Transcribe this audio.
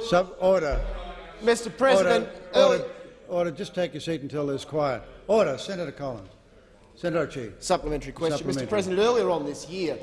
Sub order. Mr President, Order, order, order. Just take your seat until there's quiet. Order. Senator Collins. Senator Chief. Supplementary question. Supplementary. Mr President, earlier on this year,